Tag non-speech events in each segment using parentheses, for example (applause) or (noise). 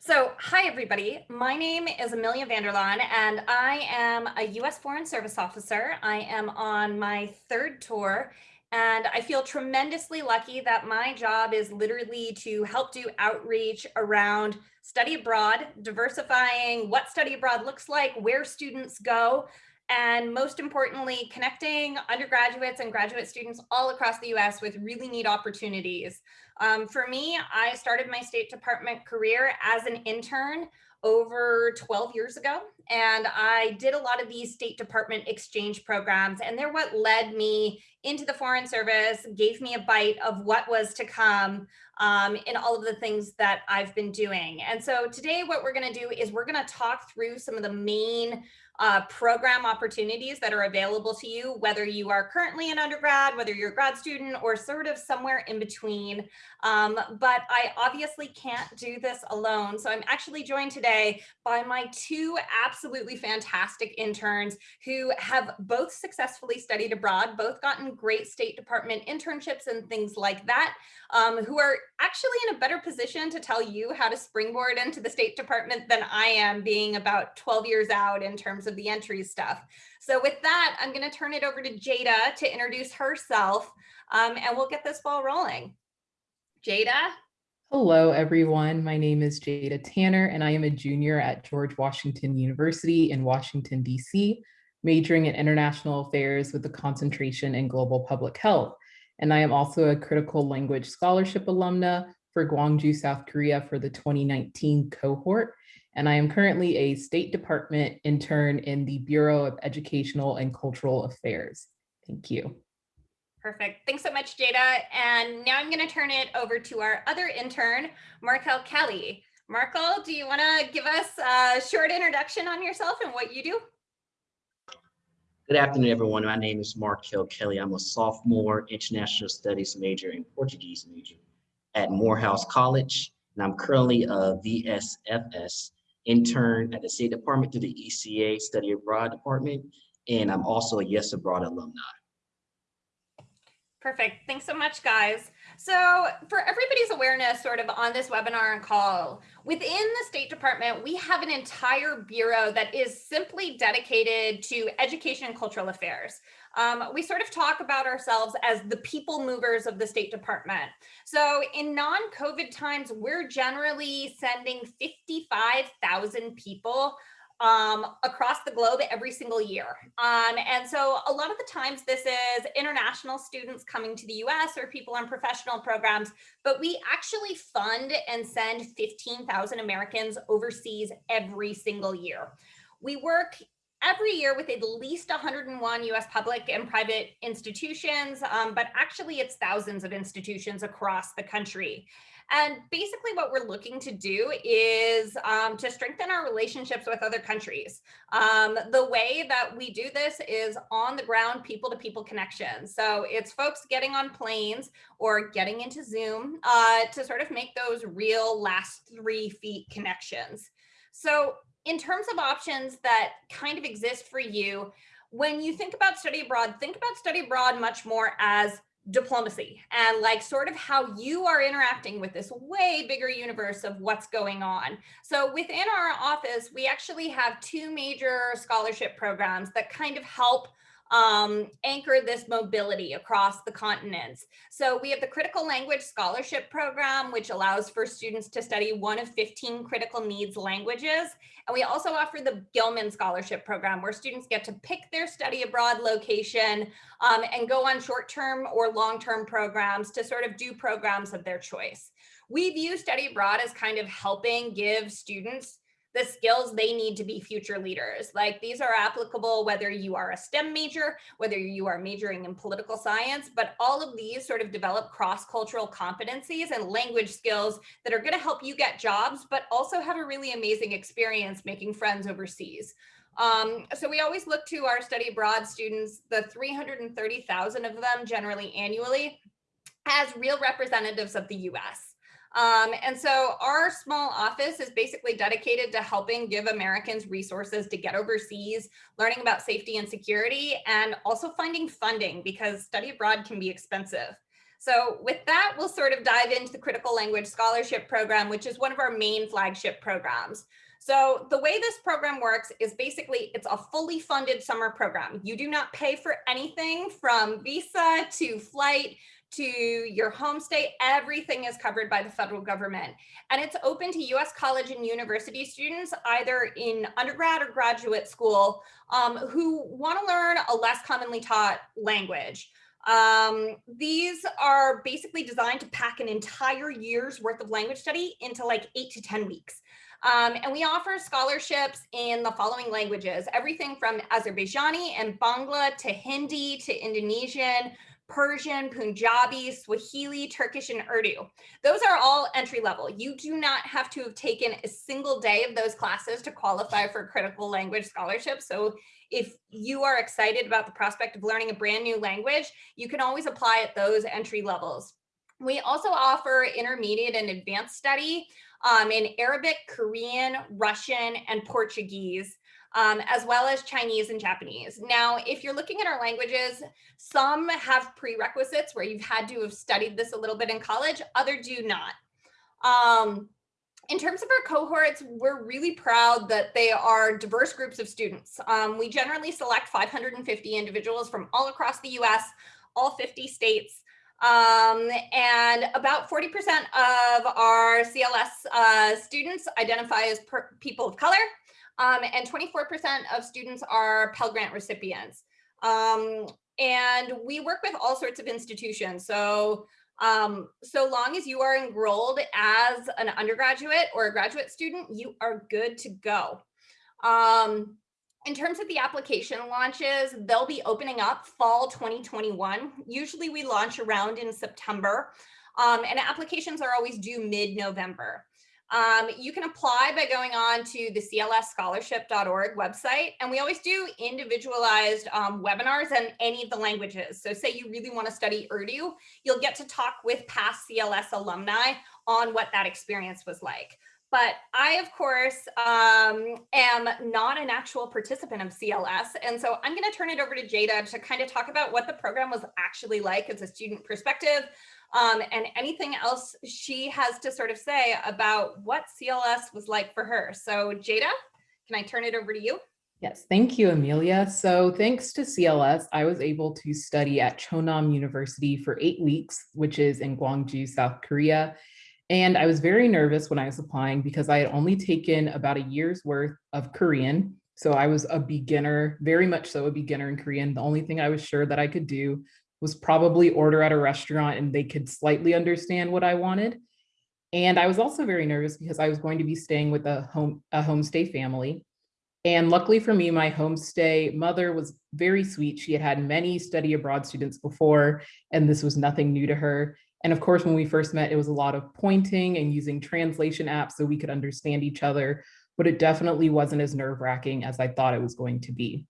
So, hi everybody. My name is Amelia Vanderlaan and I am a US Foreign Service Officer. I am on my third tour and I feel tremendously lucky that my job is literally to help do outreach around study abroad, diversifying what study abroad looks like, where students go, and most importantly, connecting undergraduates and graduate students all across the US with really neat opportunities. Um, for me, I started my State Department career as an intern over 12 years ago. And I did a lot of these State Department exchange programs, and they're what led me into the Foreign Service, gave me a bite of what was to come um, in all of the things that I've been doing. And so today, what we're going to do is we're going to talk through some of the main uh, program opportunities that are available to you, whether you are currently an undergrad, whether you're a grad student, or sort of somewhere in between. Um, but I obviously can't do this alone. So I'm actually joined today by my two absolutely fantastic interns who have both successfully studied abroad, both gotten great State Department internships and things like that, um, who are actually in a better position to tell you how to springboard into the State Department than I am being about 12 years out in terms of the entry stuff. So with that, I'm going to turn it over to Jada to introduce herself um, and we'll get this ball rolling. Jada? Hello, everyone. My name is Jada Tanner, and I am a junior at George Washington University in Washington, D.C., majoring in international affairs with a concentration in global public health. And I am also a critical language scholarship alumna for Gwangju, South Korea for the 2019 cohort and I am currently a State Department intern in the Bureau of Educational and Cultural Affairs. Thank you. Perfect. Thanks so much, Jada. And now I'm going to turn it over to our other intern, Markel Kelly. Markel, do you want to give us a short introduction on yourself and what you do? Good afternoon, everyone. My name is Markel Kelly. I'm a sophomore international studies major and Portuguese major at Morehouse College, and I'm currently a VSFS intern at the State Department through the ECA Study Abroad Department, and I'm also a Yes Abroad alumni. Perfect. Thanks so much, guys. So for everybody's awareness sort of on this webinar and call, within the State Department, we have an entire bureau that is simply dedicated to education and cultural affairs. Um, we sort of talk about ourselves as the people movers of the State Department. So in non-COVID times, we're generally sending 55,000 people um, across the globe every single year. Um, and so a lot of the times this is international students coming to the US or people on professional programs, but we actually fund and send 15,000 Americans overseas every single year. We work every year with at least 101 US public and private institutions, um, but actually it's thousands of institutions across the country. And basically what we're looking to do is um, to strengthen our relationships with other countries. Um, the way that we do this is on the ground people to people connections. So it's folks getting on planes or getting into Zoom uh, to sort of make those real last three feet connections. So in terms of options that kind of exist for you, when you think about study abroad, think about study abroad much more as diplomacy and like sort of how you are interacting with this way bigger universe of what's going on. So within our office, we actually have two major scholarship programs that kind of help um, anchor this mobility across the continents. So we have the Critical Language Scholarship Program, which allows for students to study one of 15 critical needs languages. And we also offer the Gilman Scholarship Program, where students get to pick their study abroad location um, and go on short-term or long-term programs to sort of do programs of their choice. We view study abroad as kind of helping give students the skills they need to be future leaders. Like these are applicable whether you are a STEM major, whether you are majoring in political science, but all of these sort of develop cross-cultural competencies and language skills that are gonna help you get jobs, but also have a really amazing experience making friends overseas. Um, so we always look to our study abroad students, the 330,000 of them generally annually, as real representatives of the US. Um, and so our small office is basically dedicated to helping give Americans resources to get overseas, learning about safety and security, and also finding funding because study abroad can be expensive. So with that, we'll sort of dive into the Critical Language Scholarship Program, which is one of our main flagship programs. So the way this program works is basically it's a fully funded summer program. You do not pay for anything from visa to flight to your homestay, everything is covered by the federal government. And it's open to US college and university students, either in undergrad or graduate school, um, who wanna learn a less commonly taught language. Um, these are basically designed to pack an entire year's worth of language study into like eight to 10 weeks. Um, and we offer scholarships in the following languages, everything from Azerbaijani and Bangla to Hindi to Indonesian, Persian, Punjabi, Swahili, Turkish, and Urdu. Those are all entry level. You do not have to have taken a single day of those classes to qualify for critical language scholarship. So if you are excited about the prospect of learning a brand new language, you can always apply at those entry levels. We also offer intermediate and advanced study um, in Arabic, Korean, Russian, and Portuguese um, as well as Chinese and Japanese. Now, if you're looking at our languages, some have prerequisites where you've had to have studied this a little bit in college, other do not. Um, in terms of our cohorts, we're really proud that they are diverse groups of students. Um, we generally select 550 individuals from all across the US, all 50 states. Um, and about 40% of our CLS uh, students identify as people of color, um, and 24% of students are Pell Grant recipients. Um, and we work with all sorts of institutions. So, um, so long as you are enrolled as an undergraduate or a graduate student, you are good to go. Um, in terms of the application launches, they'll be opening up fall 2021. Usually we launch around in September um, and applications are always due mid-November. Um, you can apply by going on to the clsscholarship.org website. And we always do individualized um, webinars in any of the languages. So say you really want to study Urdu, you'll get to talk with past CLS alumni on what that experience was like. But I, of course, um, am not an actual participant of CLS. And so I'm going to turn it over to Jada to kind of talk about what the program was actually like as a student perspective, um, and anything else she has to sort of say about what CLS was like for her. So Jada, can I turn it over to you? Yes, thank you, Amelia. So thanks to CLS, I was able to study at Chonnam University for eight weeks, which is in Gwangju, South Korea. And I was very nervous when I was applying because I had only taken about a year's worth of Korean. So I was a beginner, very much so a beginner in Korean. The only thing I was sure that I could do was probably order at a restaurant and they could slightly understand what I wanted. And I was also very nervous because I was going to be staying with a home a homestay family. And luckily for me, my homestay mother was very sweet. She had had many study abroad students before, and this was nothing new to her. And of course, when we first met, it was a lot of pointing and using translation apps so we could understand each other, but it definitely wasn't as nerve wracking as I thought it was going to be.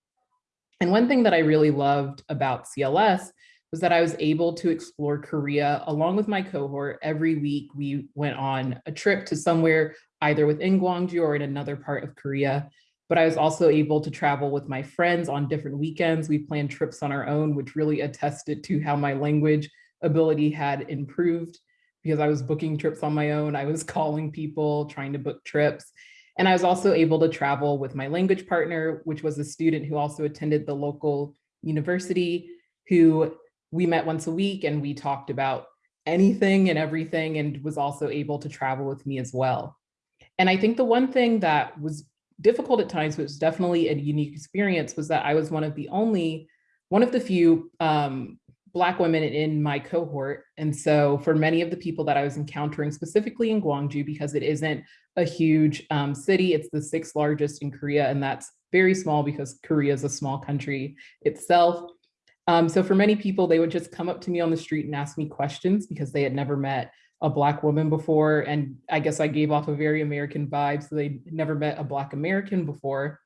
And one thing that I really loved about CLS was that I was able to explore Korea along with my cohort. Every week we went on a trip to somewhere either within Gwangju or in another part of Korea. But I was also able to travel with my friends on different weekends. We planned trips on our own, which really attested to how my language ability had improved because I was booking trips on my own. I was (laughs) calling people, trying to book trips. And I was also able to travel with my language partner, which was a student who also attended the local university, who we met once a week and we talked about anything and everything and was also able to travel with me as well. And I think the one thing that was difficult at times, but was definitely a unique experience was that I was one of the only, one of the few um, Black women in my cohort. And so for many of the people that I was encountering, specifically in Gwangju, because it isn't a huge um, city, it's the sixth largest in Korea, and that's very small because Korea is a small country itself. Um, so for many people, they would just come up to me on the street and ask me questions because they had never met a black woman before. And I guess I gave off a very American vibe. So they never met a black American before.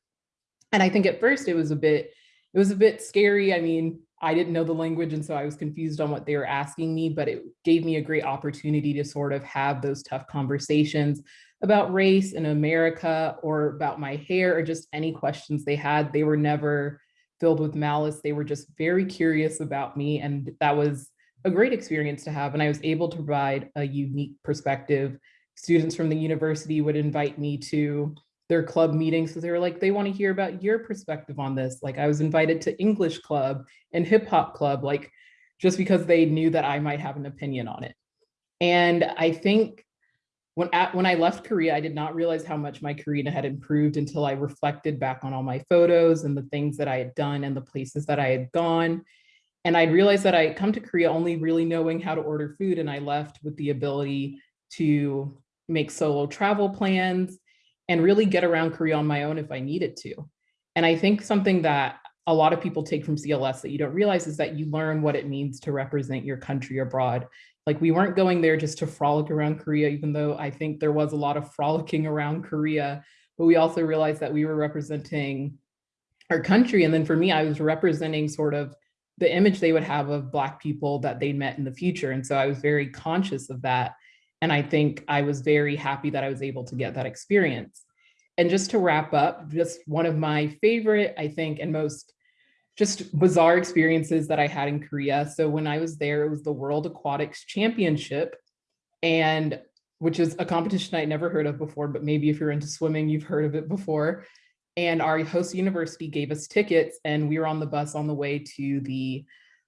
And I think at first it was a bit, it was a bit scary. I mean, I didn't know the language and so I was confused on what they were asking me, but it gave me a great opportunity to sort of have those tough conversations about race in America or about my hair or just any questions they had. They were never filled with malice. They were just very curious about me. And that was a great experience to have. And I was able to provide a unique perspective. Students from the university would invite me to their club meetings because they were like, they want to hear about your perspective on this. Like I was invited to English club and hip hop club, like just because they knew that I might have an opinion on it. And I think when at, when I left Korea, I did not realize how much my Korean had improved until I reflected back on all my photos and the things that I had done and the places that I had gone. And I realized that I had come to Korea only really knowing how to order food and I left with the ability to make solo travel plans and really get around Korea on my own if I needed to. And I think something that a lot of people take from CLS that you don't realize is that you learn what it means to represent your country abroad like we weren't going there just to frolic around Korea, even though I think there was a lot of frolicking around Korea, but we also realized that we were representing our country. And then for me, I was representing sort of the image they would have of Black people that they met in the future. And so I was very conscious of that. And I think I was very happy that I was able to get that experience. And just to wrap up, just one of my favorite, I think, and most just bizarre experiences that I had in Korea. So when I was there, it was the World Aquatics Championship, and which is a competition I'd never heard of before, but maybe if you're into swimming, you've heard of it before. And our host university gave us tickets and we were on the bus on the way to the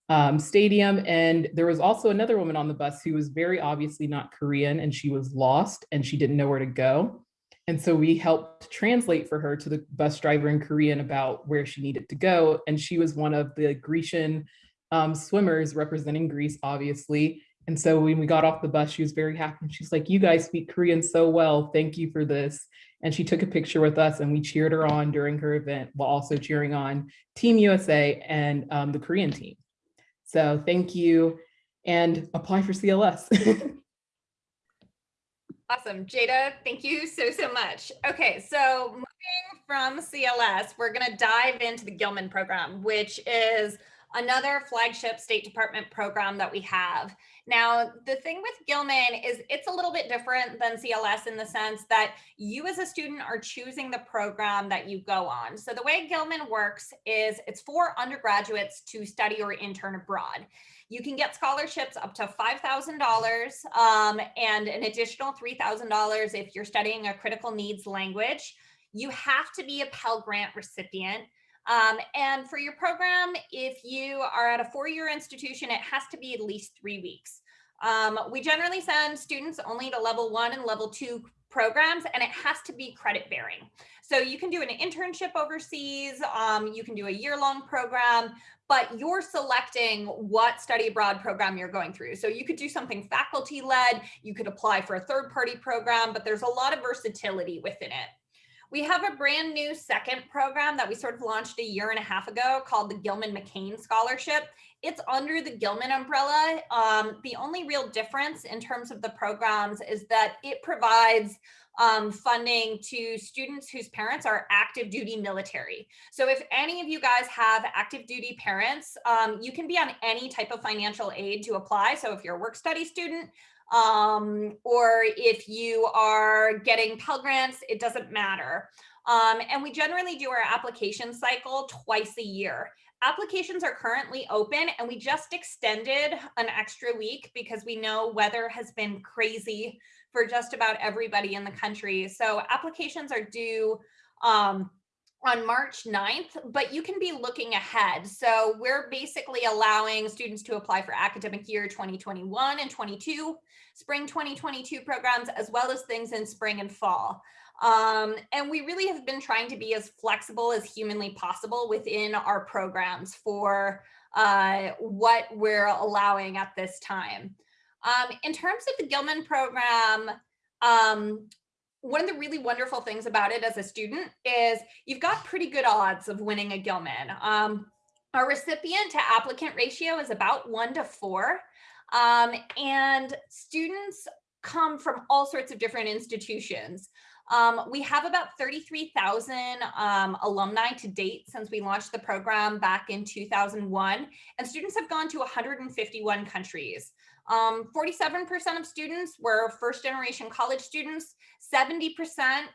um, stadium. And there was also another woman on the bus who was very obviously not Korean and she was lost and she didn't know where to go. And so we helped translate for her to the bus driver in Korean about where she needed to go. And she was one of the Grecian um, swimmers representing Greece, obviously. And so when we got off the bus, she was very happy. And she's like, you guys speak Korean so well. Thank you for this. And she took a picture with us and we cheered her on during her event while also cheering on Team USA and um, the Korean team. So thank you and apply for CLS. (laughs) Awesome. Jada, thank you so, so much. Okay, so moving from CLS, we're going to dive into the Gilman program, which is another flagship State Department program that we have. Now, the thing with Gilman is it's a little bit different than CLS in the sense that you as a student are choosing the program that you go on. So the way Gilman works is it's for undergraduates to study or intern abroad. You can get scholarships up to $5,000 um, and an additional $3,000 if you're studying a critical needs language. You have to be a Pell Grant recipient. Um, and for your program, if you are at a four-year institution, it has to be at least three weeks. Um, we generally send students only to level one and level two programs, and it has to be credit bearing. So you can do an internship overseas, um, you can do a year-long program, but you're selecting what study abroad program you're going through. So you could do something faculty led, you could apply for a third party program, but there's a lot of versatility within it. We have a brand new second program that we sort of launched a year and a half ago called the Gilman McCain Scholarship. It's under the Gilman umbrella. Um, the only real difference in terms of the programs is that it provides um, funding to students whose parents are active duty military. So if any of you guys have active duty parents, um, you can be on any type of financial aid to apply. So if you're a work study student, um, or if you are getting Pell Grants, it doesn't matter. Um, and we generally do our application cycle twice a year. Applications are currently open and we just extended an extra week because we know weather has been crazy for just about everybody in the country. So applications are due um, on March 9th, but you can be looking ahead. So we're basically allowing students to apply for academic year 2021 and 22, spring 2022 programs, as well as things in spring and fall. Um, and we really have been trying to be as flexible as humanly possible within our programs for uh, what we're allowing at this time. Um, in terms of the Gilman program, um, one of the really wonderful things about it as a student is you've got pretty good odds of winning a Gilman. Um, our recipient to applicant ratio is about one to four. Um, and students come from all sorts of different institutions. Um, we have about 33,000 um, alumni to date since we launched the program back in 2001, and students have gone to 151 countries. 47% um, of students were first generation college students, 70%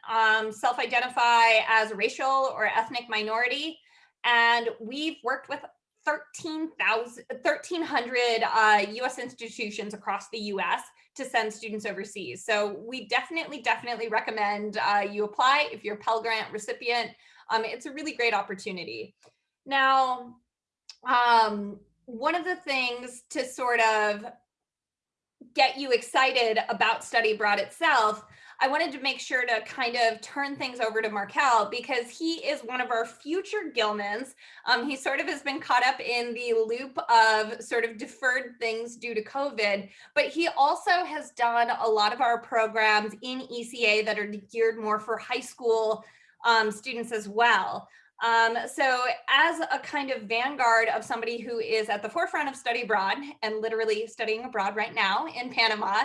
um, self-identify as a racial or ethnic minority, and we've worked with 13,000 1,300 uh, US institutions across the US to send students overseas. So we definitely, definitely recommend uh, you apply if you're a Pell Grant recipient. Um, it's a really great opportunity. Now, um, one of the things to sort of get you excited about study abroad itself, I wanted to make sure to kind of turn things over to Markel because he is one of our future Gilmans. Um, he sort of has been caught up in the loop of sort of deferred things due to COVID, but he also has done a lot of our programs in ECA that are geared more for high school um, students as well. Um, so as a kind of vanguard of somebody who is at the forefront of study abroad and literally studying abroad right now in Panama,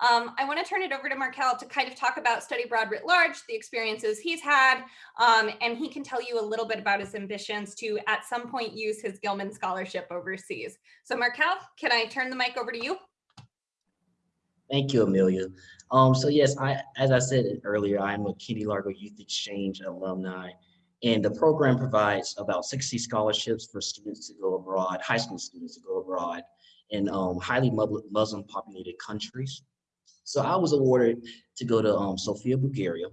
um, I want to turn it over to Markel to kind of talk about study abroad writ large, the experiences he's had, um, and he can tell you a little bit about his ambitions to at some point use his Gilman Scholarship overseas. So Markel, can I turn the mic over to you? Thank you, Amelia. Um, so yes, I, as I said earlier, I'm a Kennedy Lugar Youth Exchange alumni. And the program provides about 60 scholarships for students to go abroad, high school students to go abroad in um, highly Muslim populated countries. So I was awarded to go to um, Sofia, Bulgaria.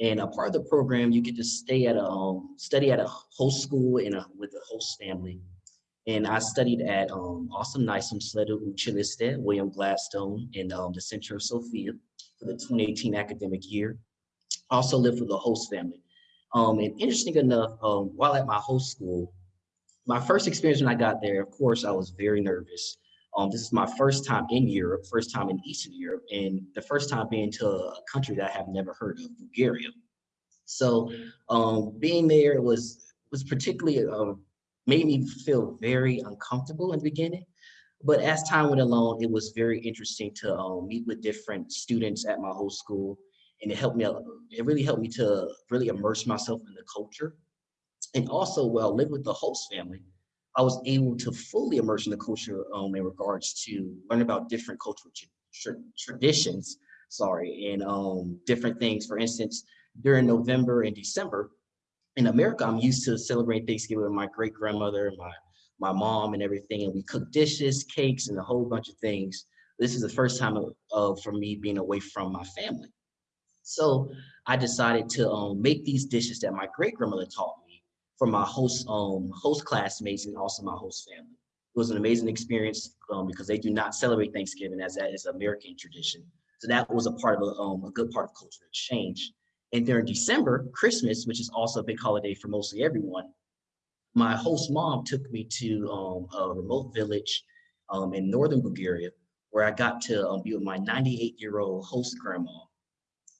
And a part of the program, you get to stay at a um, study at a host school in a, with a host family. And I studied at um, Awesome Niceum Sledu Uchiliste, William Gladstone in um, the center of Sofia for the 2018 academic year. Also lived with the host family. Um, and interesting enough, um, while at my host school, my first experience when I got there, of course, I was very nervous. Um, this is my first time in Europe, first time in Eastern Europe, and the first time being to a country that I have never heard of, Bulgaria. So um, being there was was particularly uh, made me feel very uncomfortable in the beginning. But as time went along, it was very interesting to um, meet with different students at my host school and it helped me it really helped me to really immerse myself in the culture. And also while live with the host family i was able to fully immerse in the culture um, in regards to learn about different cultural tra traditions sorry and um, different things. For instance during november and december in america i'm used to celebrating thanksgiving with my great grandmother my my mom and everything and we cook dishes cakes and a whole bunch of things. This is the first time of, of for me being away from my family so I decided to um, make these dishes that my great grandmother taught me for my host um, host classmates and also my host family. It was an amazing experience um, because they do not celebrate Thanksgiving as that is American tradition. So that was a part of a, um, a good part of cultural exchange. And during December, Christmas, which is also a big holiday for mostly everyone, my host mom took me to um, a remote village um, in northern Bulgaria where I got to um, be with my 98 year old host grandma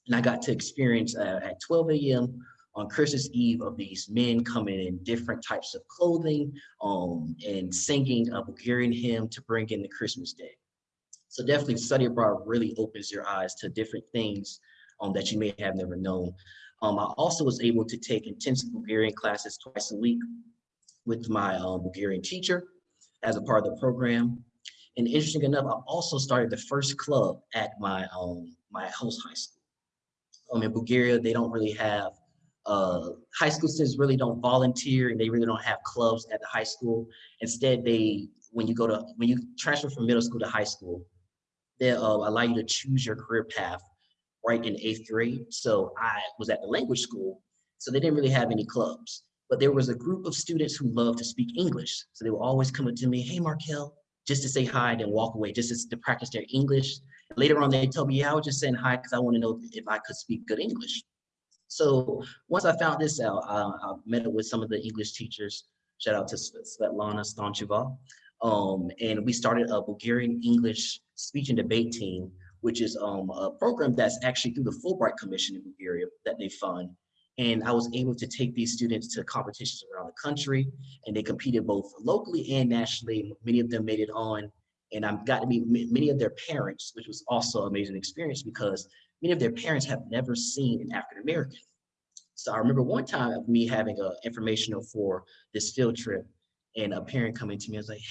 and I got to experience uh, at 12 a.m. on Christmas Eve of these men coming in different types of clothing um, and singing a Bulgarian hymn to bring in the Christmas day. So definitely study abroad really opens your eyes to different things um, that you may have never known. Um, I also was able to take intensive Bulgarian classes twice a week with my um, Bulgarian teacher as a part of the program. And interesting enough, I also started the first club at my um, my host high school um, in Bulgaria, they don't really have, uh, high school students really don't volunteer and they really don't have clubs at the high school. Instead, they, when you go to, when you transfer from middle school to high school, they uh, allow you to choose your career path right in eighth grade. So I was at the language school, so they didn't really have any clubs. But there was a group of students who loved to speak English. So they would always come up to me, hey, Markel, just to say hi and then walk away, just to practice their English. Later on, they told me, yeah, I was just saying hi because I want to know if I could speak good English. So once I found this out, I, I met up with some of the English teachers. Shout out to Svetlana Stancheva. Um, and we started a Bulgarian English speech and debate team, which is um, a program that's actually through the Fulbright Commission in Bulgaria that they fund. And I was able to take these students to competitions around the country, and they competed both locally and nationally. Many of them made it on and I've got to meet many of their parents, which was also an amazing experience because many of their parents have never seen an African American. So I remember one time of me having a informational for this field trip, and a parent coming to me, I was like,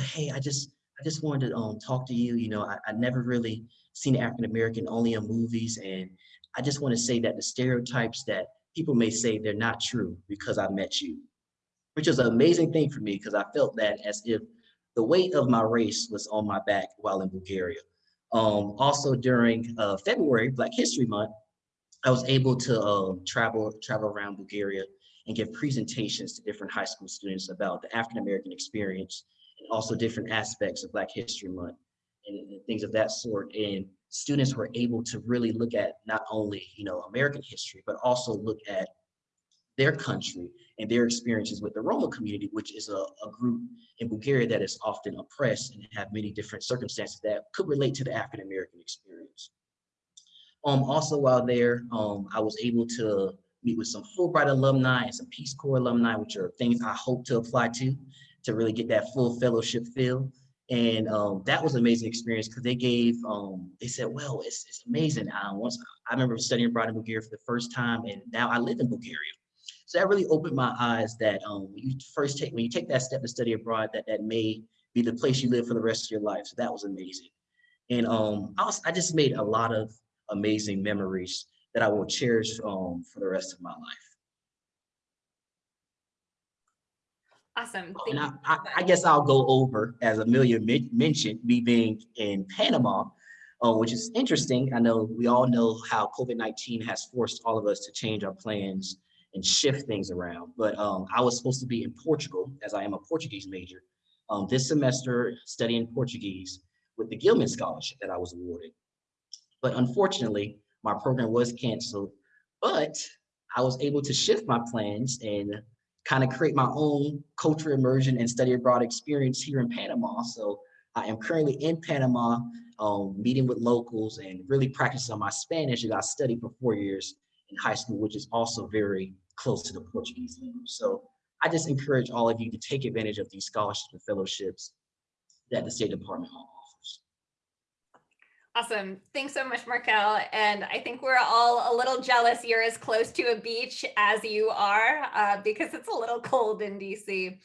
hey I just I just wanted to um, talk to you. You know, I, I never really seen African American only in movies, and I just want to say that the stereotypes that people may say they're not true because I met you. which was an amazing thing for me because I felt that as if the weight of my race was on my back while in Bulgaria. Um, also during uh, February, Black History Month, I was able to um, travel travel around Bulgaria and give presentations to different high school students about the African American experience and also different aspects of Black History Month and, and things of that sort. And students were able to really look at not only you know American history, but also look at their country and their experiences with the Roma community, which is a, a, group in Bulgaria that is often oppressed and have many different circumstances that could relate to the African American experience. Um, also while there, um, I was able to meet with some Fulbright alumni and some Peace Corps alumni, which are things I hope to apply to, to really get that full fellowship feel. And um, that was an amazing experience because they gave, um, they said, well, it's, it's amazing. Um, once I remember studying abroad in Bulgaria for the first time, and now I live in Bulgaria. So that really opened my eyes that um, when you first take, when you take that step to study abroad, that that may be the place you live for the rest of your life. So that was amazing. And um, I, was, I just made a lot of amazing memories that I will cherish um, for the rest of my life. Awesome. And I, I, I, guess I'll go over, as Amelia mentioned, me being in Panama, uh, which is interesting. I know we all know how COVID-19 has forced all of us to change our plans and shift things around. But um, I was supposed to be in Portugal, as I am a Portuguese major, um, this semester studying Portuguese with the Gilman Scholarship that I was awarded. But unfortunately, my program was canceled, but I was able to shift my plans and kind of create my own cultural immersion and study abroad experience here in Panama. So I am currently in Panama, um, meeting with locals and really practicing my Spanish that I studied for four years in high school, which is also very close to the Portuguese language. So I just encourage all of you to take advantage of these scholarships and fellowships that the State Department offers. Awesome. Thanks so much, Markel. And I think we're all a little jealous you're as close to a beach as you are uh, because it's a little cold in DC.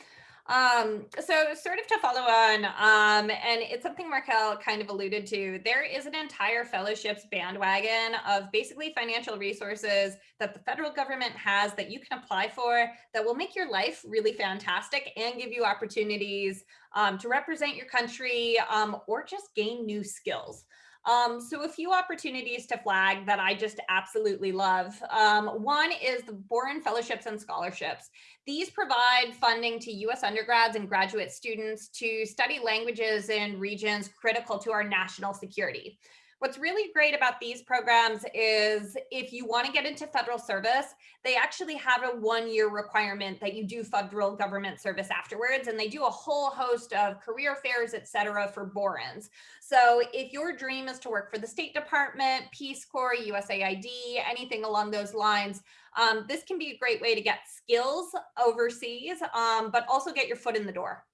Um, so sort of to follow on, um, and it's something Markel kind of alluded to, there is an entire fellowships bandwagon of basically financial resources that the federal government has that you can apply for that will make your life really fantastic and give you opportunities um, to represent your country um, or just gain new skills. Um, so a few opportunities to flag that I just absolutely love. Um, one is the Boren Fellowships and Scholarships. These provide funding to US undergrads and graduate students to study languages in regions critical to our national security. What's really great about these programs is if you want to get into federal service, they actually have a one year requirement that you do federal government service afterwards. And they do a whole host of career fairs, et cetera, for Borens. So if your dream is to work for the State Department, Peace Corps, USAID, anything along those lines, um, this can be a great way to get skills overseas, um, but also get your foot in the door.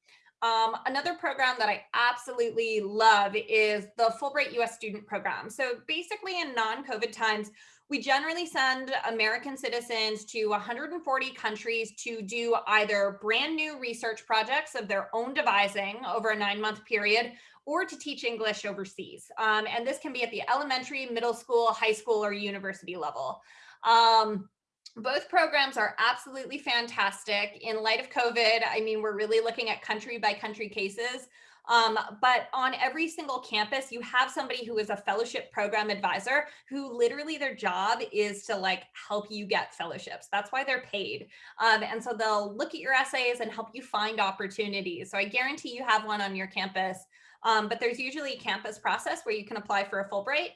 Um, another program that I absolutely love is the Fulbright US Student Program. So basically in non-COVID times, we generally send American citizens to 140 countries to do either brand new research projects of their own devising over a nine month period or to teach English overseas. Um, and this can be at the elementary, middle school, high school, or university level. Um, both programs are absolutely fantastic. In light of COVID, I mean, we're really looking at country by country cases. Um, but on every single campus, you have somebody who is a fellowship program advisor who literally their job is to like help you get fellowships. That's why they're paid. Um, and so they'll look at your essays and help you find opportunities. So I guarantee you have one on your campus. Um, but there's usually a campus process where you can apply for a Fulbright.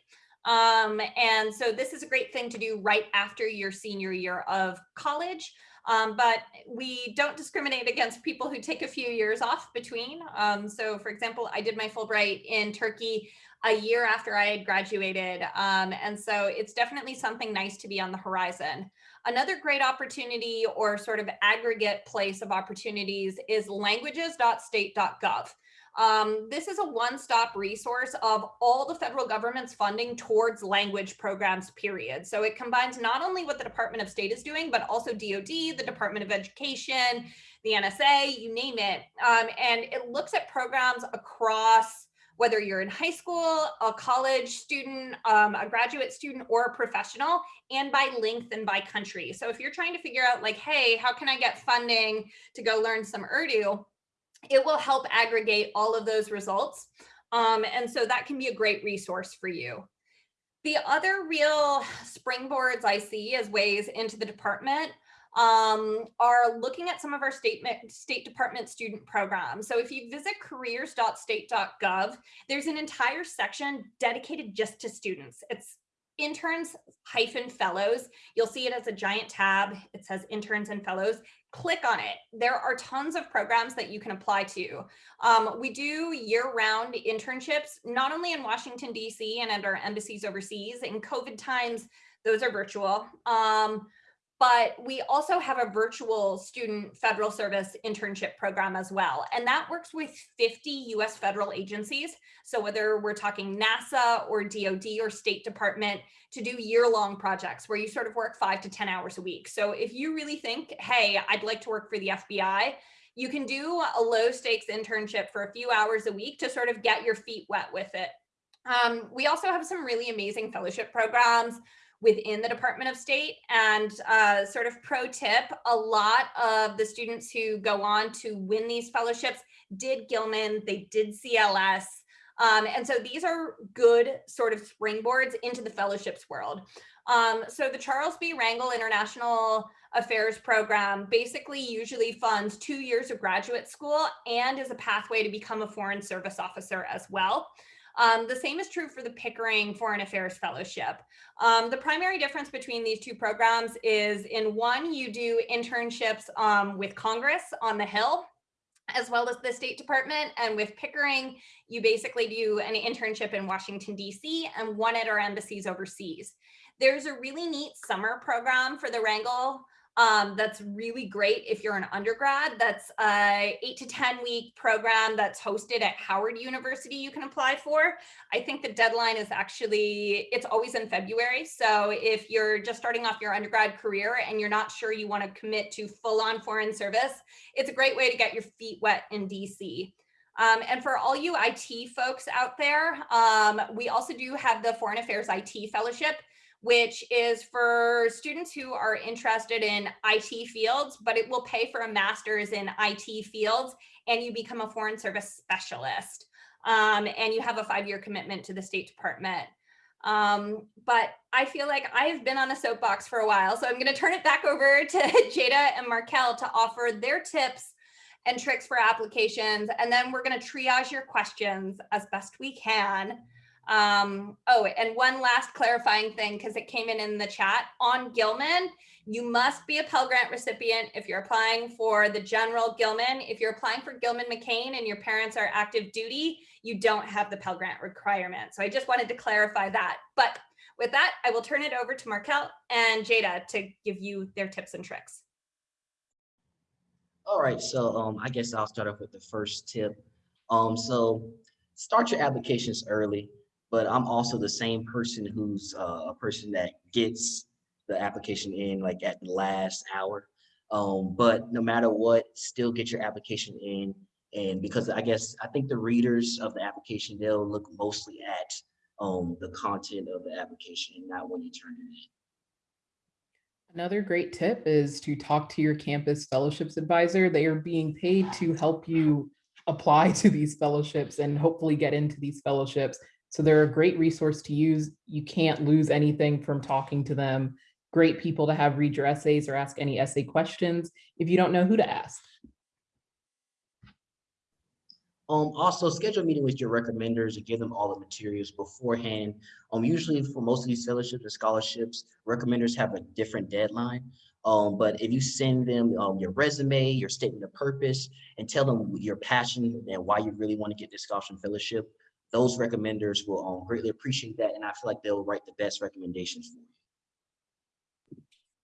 Um, and so this is a great thing to do right after your senior year of college. Um, but we don't discriminate against people who take a few years off between. Um, so for example, I did my Fulbright in Turkey a year after I had graduated. Um, and so it's definitely something nice to be on the horizon. Another great opportunity or sort of aggregate place of opportunities is languages.state.gov. Um, this is a one-stop resource of all the federal government's funding towards language programs, period. So it combines not only what the Department of State is doing, but also DOD, the Department of Education, the NSA, you name it. Um, and it looks at programs across whether you're in high school, a college student, um, a graduate student, or a professional, and by length and by country. So if you're trying to figure out like, hey, how can I get funding to go learn some Urdu, it will help aggregate all of those results. Um, and so that can be a great resource for you. The other real springboards I see as ways into the department um, are looking at some of our state, state department student programs. So if you visit careers.state.gov, there's an entire section dedicated just to students. It's interns hyphen fellows. You'll see it as a giant tab. It says interns and fellows. Click on it. There are tons of programs that you can apply to. Um, we do year-round internships, not only in Washington, D.C. and at our embassies overseas. In COVID times, those are virtual. Um, but we also have a virtual student federal service internship program as well. And that works with 50 US federal agencies. So whether we're talking NASA or DOD or State Department to do year-long projects where you sort of work five to 10 hours a week. So if you really think, hey, I'd like to work for the FBI, you can do a low stakes internship for a few hours a week to sort of get your feet wet with it. Um, we also have some really amazing fellowship programs within the Department of State. And uh, sort of pro tip, a lot of the students who go on to win these fellowships did Gilman, they did CLS. Um, and so these are good sort of springboards into the fellowships world. Um, so the Charles B. Rangel International Affairs Program basically usually funds two years of graduate school and is a pathway to become a foreign service officer as well. Um, the same is true for the Pickering Foreign Affairs Fellowship. Um, the primary difference between these two programs is in one, you do internships um, with Congress on the Hill, as well as the State Department. And with Pickering, you basically do an internship in Washington, DC and one at our embassies overseas. There's a really neat summer program for the Rangel um, that's really great if you're an undergrad. That's a eight to 10 week program that's hosted at Howard University you can apply for. I think the deadline is actually, it's always in February. So if you're just starting off your undergrad career and you're not sure you wanna commit to full on foreign service, it's a great way to get your feet wet in DC. Um, and for all you IT folks out there, um, we also do have the Foreign Affairs IT Fellowship which is for students who are interested in IT fields, but it will pay for a master's in IT fields and you become a foreign service specialist. Um, and you have a five-year commitment to the State Department. Um, but I feel like I've been on a soapbox for a while, so I'm going to turn it back over (laughs) to Jada and Markel to offer their tips and tricks for applications. And then we're going to triage your questions as best we can. Um, oh, and one last clarifying thing, because it came in in the chat on Gilman, you must be a Pell Grant recipient if you're applying for the general Gilman. If you're applying for Gilman McCain and your parents are active duty, you don't have the Pell Grant requirement. So I just wanted to clarify that. But with that, I will turn it over to Markel and Jada to give you their tips and tricks. All right, so um, I guess I'll start off with the first tip. Um, so start your applications early but I'm also the same person who's uh, a person that gets the application in like at the last hour. Um, but no matter what, still get your application in. And because I guess I think the readers of the application, they'll look mostly at um, the content of the application and not when you turn it in. Another great tip is to talk to your campus fellowships advisor. They are being paid to help you apply (laughs) to these fellowships and hopefully get into these fellowships. So they're a great resource to use. You can't lose anything from talking to them. Great people to have read your essays or ask any essay questions if you don't know who to ask. Um, also schedule a meeting with your recommenders and give them all the materials beforehand. Um, usually for most of these fellowships and scholarships, recommenders have a different deadline. Um, but if you send them um, your resume, your statement of purpose, and tell them your passion and why you really want to get this scholarship fellowship, those recommenders will um, greatly appreciate that. And I feel like they'll write the best recommendations for you.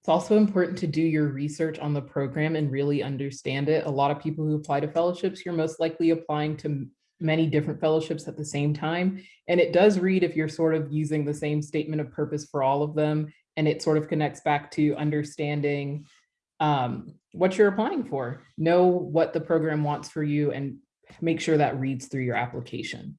It's also important to do your research on the program and really understand it. A lot of people who apply to fellowships, you're most likely applying to many different fellowships at the same time. And it does read if you're sort of using the same statement of purpose for all of them. And it sort of connects back to understanding um, what you're applying for. Know what the program wants for you and make sure that reads through your application.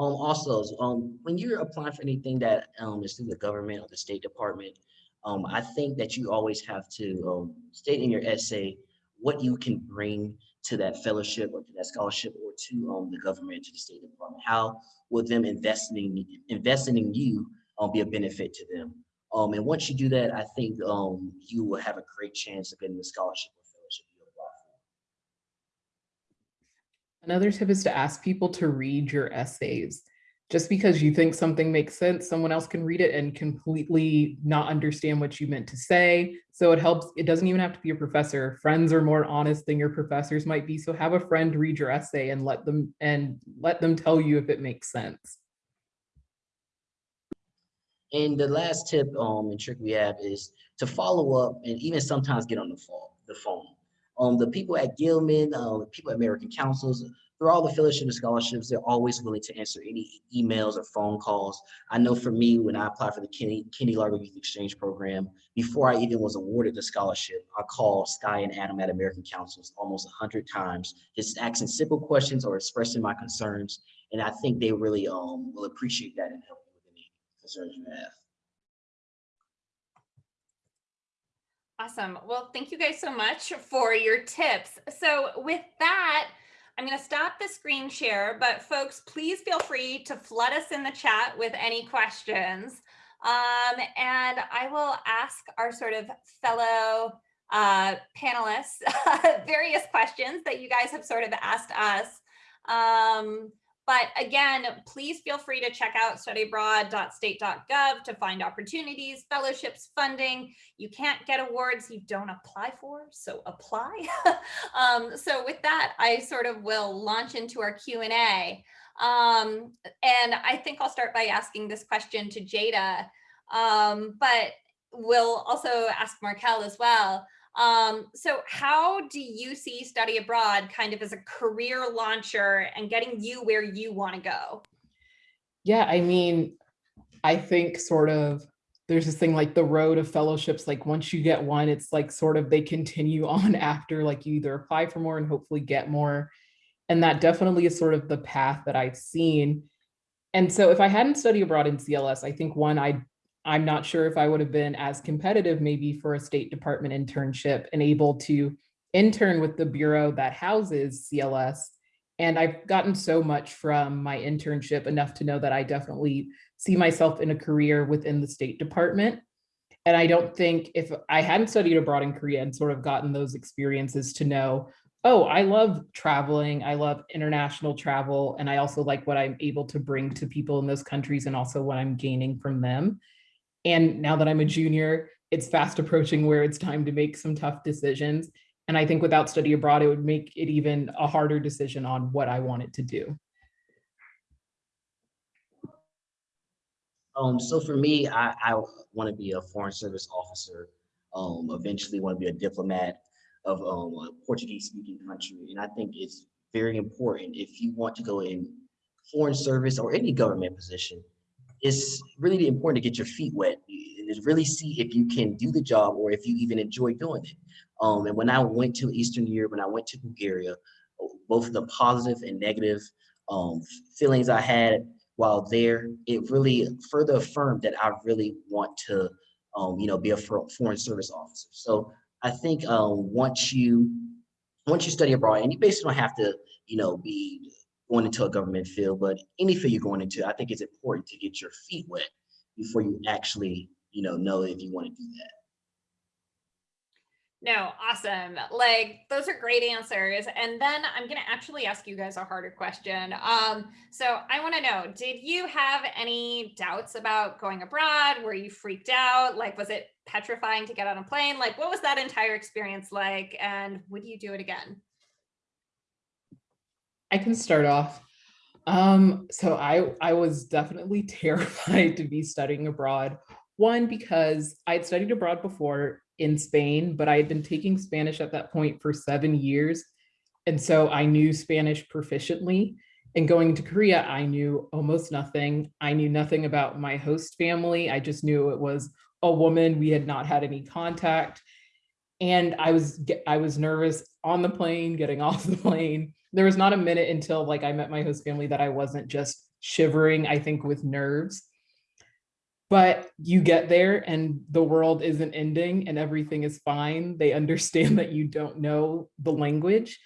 Um, also, um, when you're applying for anything that um, is through the government or the State Department, um, I think that you always have to um, state in your essay what you can bring to that fellowship or to that scholarship or to um, the government, to the State Department. How will them investing investing in you um, be a benefit to them? Um, and once you do that, I think um, you will have a great chance of getting the scholarship or fellowship you apply for. Another tip is to ask people to read your essays. Just because you think something makes sense, someone else can read it and completely not understand what you meant to say. So it helps, it doesn't even have to be a professor. Friends are more honest than your professors might be. So have a friend read your essay and let them and let them tell you if it makes sense. And the last tip um, and trick we have is to follow up and even sometimes get on the phone. The phone. Um, the people at Gilman, uh, people at American Councils, through all the fellowship and scholarships, they're always willing to answer any emails or phone calls. I know for me, when I applied for the Kenny, Kenny Lugar Youth Exchange Program, before I even was awarded the scholarship, I called Sky and Adam at American Councils almost 100 times, just asking simple questions or expressing my concerns. And I think they really um, will appreciate that and help with any concerns you have. Awesome. Well, thank you guys so much for your tips. So with that, I'm going to stop the screen share, but folks, please feel free to flood us in the chat with any questions. Um, and I will ask our sort of fellow uh, panelists (laughs) various questions that you guys have sort of asked us. Um, but again, please feel free to check out studyabroad.state.gov to find opportunities, fellowships, funding. You can't get awards you don't apply for, so apply. (laughs) um, so with that, I sort of will launch into our Q&A. Um, and I think I'll start by asking this question to Jada, um, but we'll also ask Markel as well. Um, so how do you see study abroad kind of as a career launcher and getting you where you want to go? Yeah, I mean, I think sort of there's this thing like the road of fellowships, like once you get one, it's like sort of they continue (laughs) on after like you either apply for more and hopefully get more. And that definitely is sort of the path that I've seen. And so if I hadn't studied abroad in CLS, I think one, I I'm not sure if I would have been as competitive maybe for a State Department internship and able to intern with the bureau that houses CLS. And I've gotten so much from my internship enough to know that I definitely see myself in a career within the State Department. And I don't think if I hadn't studied abroad in Korea and sort of gotten those experiences to know, oh, I love traveling, I love international travel, and I also like what I'm able to bring to people in those countries and also what I'm gaining from them. And now that I'm a junior, it's fast approaching where it's time to make some tough decisions. And I think without study abroad, it would make it even a harder decision on what I wanted to do. Um, so for me, I, I want to be a foreign service officer. Um, eventually want to be a diplomat of um, a Portuguese speaking country. And I think it's very important if you want to go in foreign service or any government position, it's really important to get your feet wet and really see if you can do the job or if you even enjoy doing it. Um, and when I went to Eastern Europe, when I went to Bulgaria, both the positive and negative um, feelings I had while there, it really further affirmed that I really want to, um, you know, be a foreign service officer. So I think um, once you once you study abroad, and you basically don't have to, you know, be going into a government field, but any field you're going into, I think it's important to get your feet wet before you actually, you know, know if you want to do that. No, awesome. Like those are great answers. And then I'm going to actually ask you guys a harder question. Um, so I want to know, did you have any doubts about going abroad? Were you freaked out? Like, was it petrifying to get on a plane? Like, what was that entire experience like? And would you do it again? I can start off. Um, so I, I was definitely (laughs) terrified to be studying abroad. One, because I'd studied abroad before in Spain, but I had been taking Spanish at that point for seven years. And so I knew Spanish proficiently. And going to Korea, I knew almost nothing. I knew nothing about my host family. I just knew it was a woman. We had not had any contact. And I was I was nervous on the plane, getting (laughs) off the plane there was not a minute until like I met my host family that I wasn't just shivering, I think, with nerves. But you get there and the world isn't ending and everything is fine. They (laughs) understand that you don't know the language.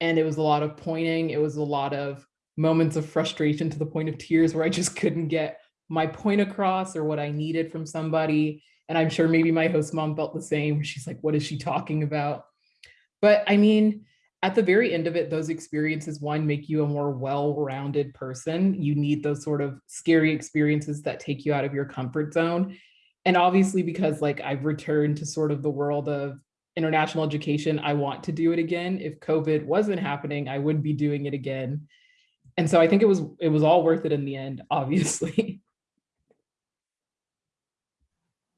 And it was a lot of pointing. It was a lot of moments of frustration to the point of tears where I just couldn't get my point across or what I needed from somebody. And I'm sure maybe my host mom felt the same. She's like, what is she talking about? But I mean, at the very end of it, those experiences, one, make you a more well-rounded person. You need those sort of scary experiences that take you out of your comfort zone. And obviously, because like I've returned to sort of the world of international education, I want to do it again. If COVID wasn't happening, I would be doing it again. And so I think it was it was all worth it in the end, (laughs) obviously.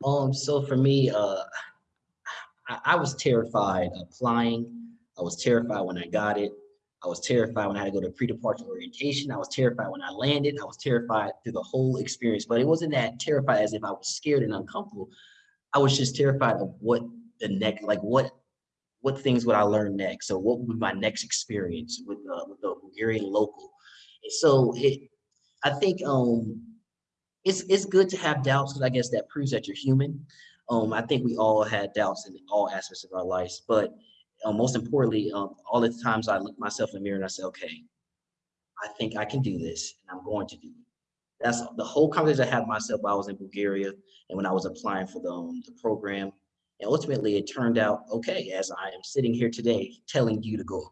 Um, so for me, uh, I, I was terrified applying. I was terrified when I got it. I was terrified when I had to go to pre-departure orientation. I was terrified when I landed. I was terrified through the whole experience, but it wasn't that terrified as if I was scared and uncomfortable. I was just terrified of what the next, like what, what things would I learn next? So what would be my next experience with, uh, with the Bulgarian local? And so it, I think um, it's it's good to have doubts because I guess that proves that you're human. Um, I think we all had doubts in all aspects of our lives, but uh, most importantly, um, all the times I look myself in the mirror and I say, okay, I think I can do this and I'm going to do it. That's the whole conversation I had myself while I was in Bulgaria and when I was applying for the, um, the program. And ultimately it turned out okay, as I am sitting here today telling you to go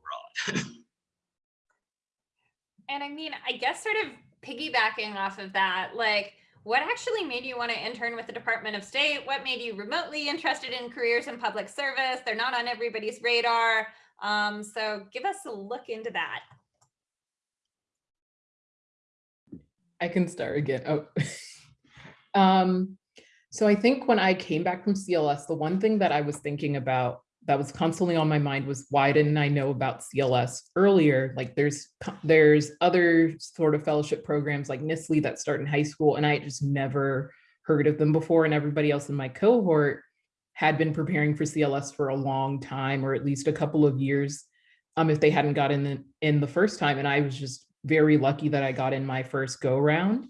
abroad. (laughs) and I mean, I guess sort of piggybacking off of that, like what actually made you want to intern with the Department of State? What made you remotely interested in careers in public service? They're not on everybody's radar. Um, so give us a look into that. I can start again. Oh, (laughs) um, so I think when I came back from CLS, the one thing that I was thinking about that was constantly on my mind was why didn't I know about CLS earlier? Like there's there's other sort of fellowship programs like NSLI-Y that start in high school and I just never heard of them before and everybody else in my cohort had been preparing for CLS for a long time or at least a couple of years um, if they hadn't gotten in, in the first time. And I was just very lucky that I got in my first go round.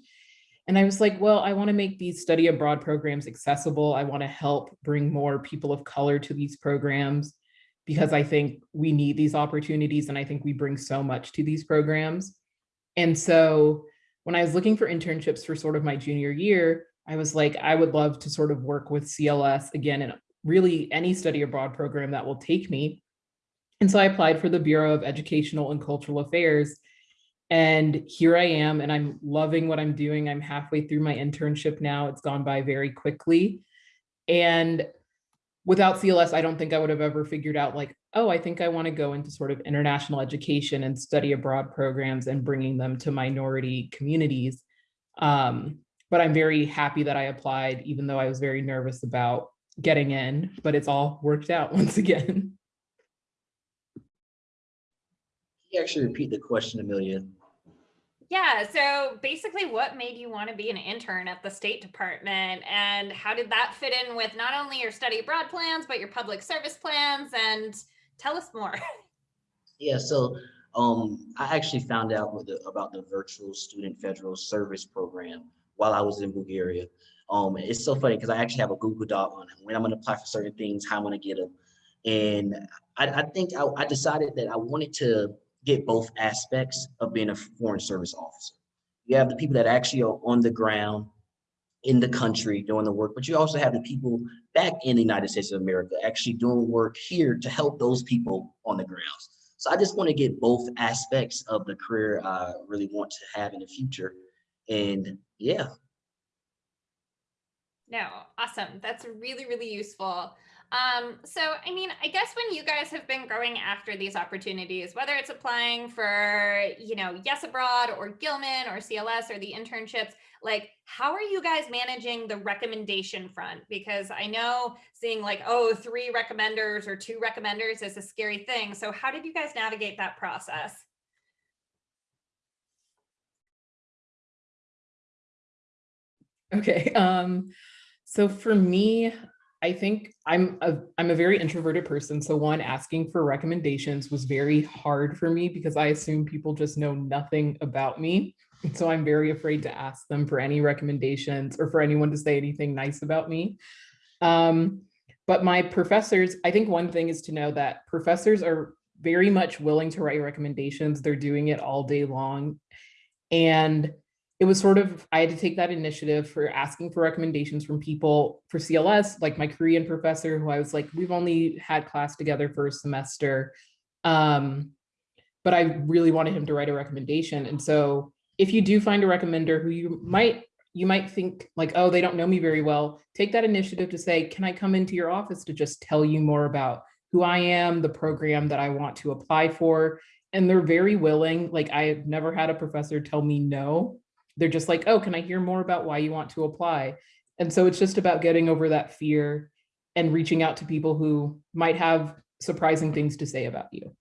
And I was like, well, I want to make these study abroad programs accessible. I want to help bring more people of color to these programs because I think we need these opportunities and I think we bring so much to these programs. And so when I was looking for internships for sort of my junior year, I was like, I would love to sort of work with CLS again and really any study abroad program that will take me. And so I applied for the Bureau of Educational and Cultural Affairs and here I am, and I'm loving what I'm doing. I'm halfway through my internship now. It's gone by very quickly. And without CLS, I don't think I would have ever figured out like, oh, I think I want to go into sort of international education and study abroad programs and bringing them to minority communities. Um, but I'm very happy that I applied, even though I was very nervous about getting in, but it's all worked out (laughs) once again. Can you actually repeat the question, Amelia? Yeah, so basically what made you want to be an intern at the State Department and how did that fit in with not only your study abroad plans, but your public service plans and tell us more. (laughs) Yeah, so um, I actually found out the, about the virtual student federal service program while I was in Bulgaria. Um, it's so funny because I actually have a Google Doc on when I'm going to apply for certain things, how I'm going to get them. And I, I think I, I decided that I wanted to get both aspects of being a foreign service officer. You have the people that actually are on the ground in the country doing the work, but you also have the people back in the United States of America actually doing work here to help those people on the grounds. So I just want to get both aspects of the career I really want to have in the future. And yeah. No, awesome. That's really, really useful. Um, so, I mean, I guess when you guys have been going after these opportunities, whether it's applying for, you know, Yes Abroad or Gilman or CLS or the internships, like how are you guys managing the recommendation front? Because I know seeing like, oh, three recommenders or two recommenders is a scary thing. So how did you guys navigate that process? Okay. Um, so for me, I think I'm a, I'm a very introverted person. So one, asking for recommendations was very hard for me because I assume people just know nothing about me. So I'm very afraid to ask them for any recommendations or for anyone to say anything nice about me. Um, but my professors, I think one thing is to know that professors are very much willing to write recommendations. They're doing it all day long. And it was sort of, I had to take that initiative for asking for recommendations from people for CLS, like my Korean professor, who I was like, we've only had class together for a semester. Um, but I really wanted him to write a recommendation. And so if you do find a recommender who you might, you might think like, oh, they don't know me very well, take that initiative to say, can I come into your office to just tell you more about who I am, the program that I want to apply for. And they're very willing. Like I've never had a professor tell me no. They're just like, oh, can I hear more about why you want to apply? And so it's just about getting over that fear and reaching out to people who might have surprising things to say about you.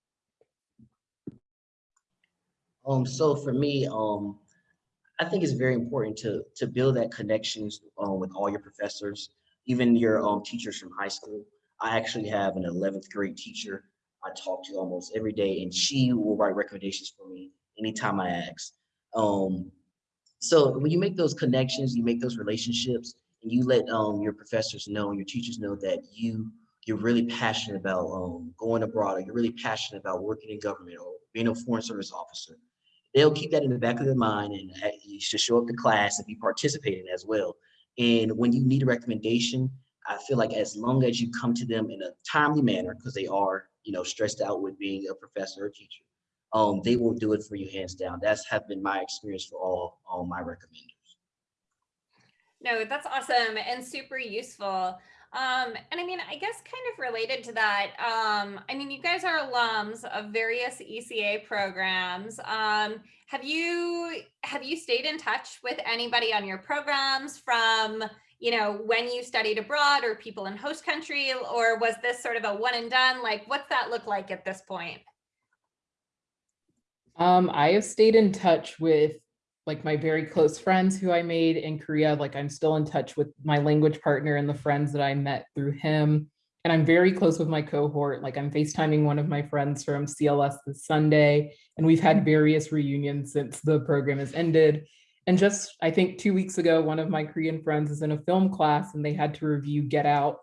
Um, so for me, um, I think it's very important to to build that connections um, with all your professors, even your um, teachers from high school. I actually have an 11th grade teacher I talk to almost every day, and she will write recommendations for me anytime I ask. Um, so when you make those connections, you make those relationships, and you let um, your professors know, your teachers know that you you're really passionate about um, going abroad, or you're really passionate about working in government, or being a foreign service officer they'll keep that in the back of their mind and uh, you should show up to class and be participating as well. And when you need a recommendation, I feel like as long as you come to them in a timely manner, because they are, you know, stressed out with being a professor or teacher, um, they will do it for you hands down. That's have been my experience for all, all my recommenders. No, that's awesome and super useful. Um, and I mean, I guess kind of related to that, um, I mean, you guys are alums of various ECA programs. Um, have you have you stayed in touch with anybody on your programs from, you know, when you studied abroad or people in host country, or was this sort of a one and done? Like, what's that look like at this point? Um, I have stayed in touch with like my very close friends who I made in Korea, like I'm still in touch with my language partner and the friends that I met through him. And I'm very close with my cohort. Like I'm FaceTiming one of my friends from CLS this Sunday, and we've had various reunions since the program has ended. And just, I think two weeks ago, one of my Korean friends is in a film class and they had to review Get Out.